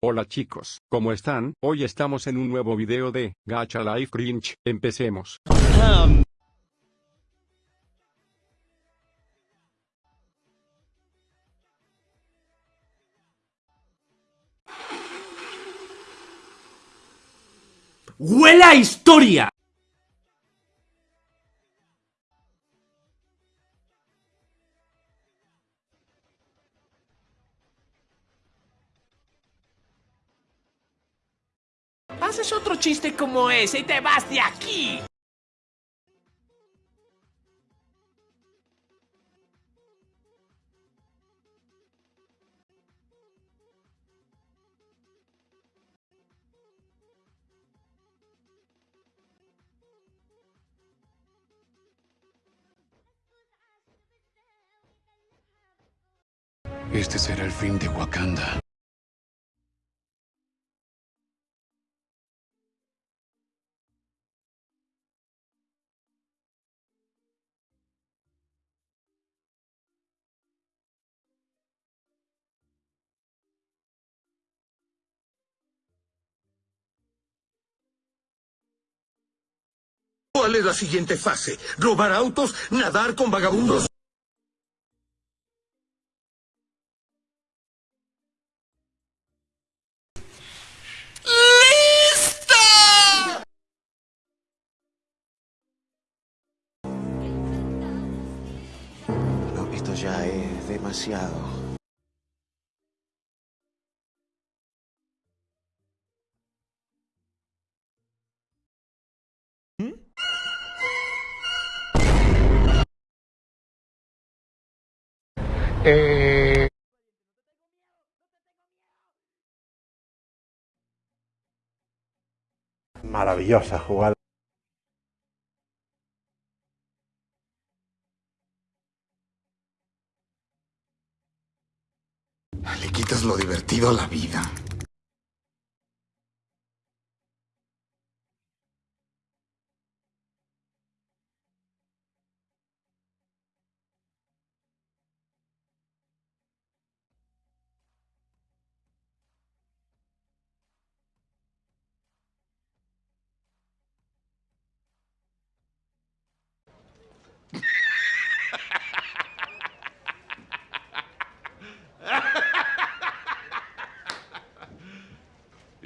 Hola chicos, ¿cómo están? Hoy estamos en un nuevo video de Gacha Life Cringe. Empecemos. ¡Huele a historia! Haces otro chiste como ese y te vas de aquí. Este será el fin de Wakanda. ¿Cuál es la siguiente fase? ¿Robar autos? ¿Nadar con vagabundos? No, esto ya es demasiado. Maravillosa jugada. Le quitas lo divertido a la vida.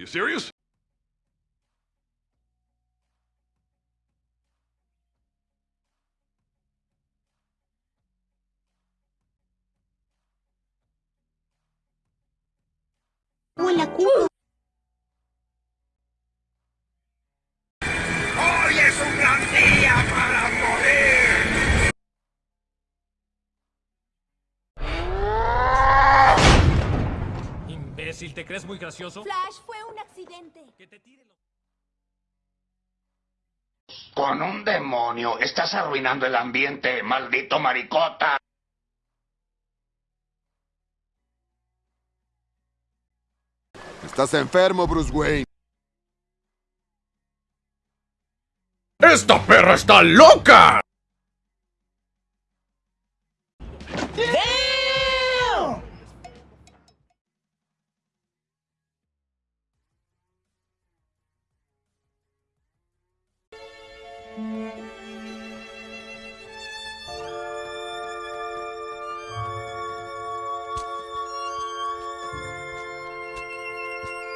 You serious? Hola, culo. Imbécil, ¿te crees muy gracioso? Flash fue un accidente. Que te tire los... Con un demonio, estás arruinando el ambiente, maldito maricota. Estás enfermo, Bruce Wayne. ¡Esta perra está loca!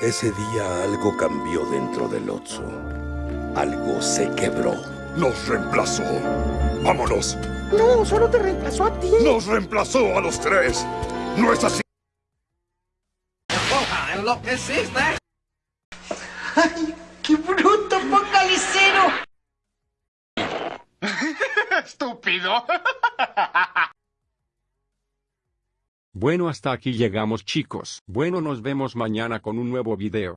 Ese día algo cambió dentro del Otso. Algo se quebró. Nos reemplazó. Vámonos. No, solo te reemplazó a ti. Nos reemplazó a los tres. ¿No es así? ¡Ay, qué bruto, focalicero! ¡Estúpido! Bueno hasta aquí llegamos chicos. Bueno nos vemos mañana con un nuevo video.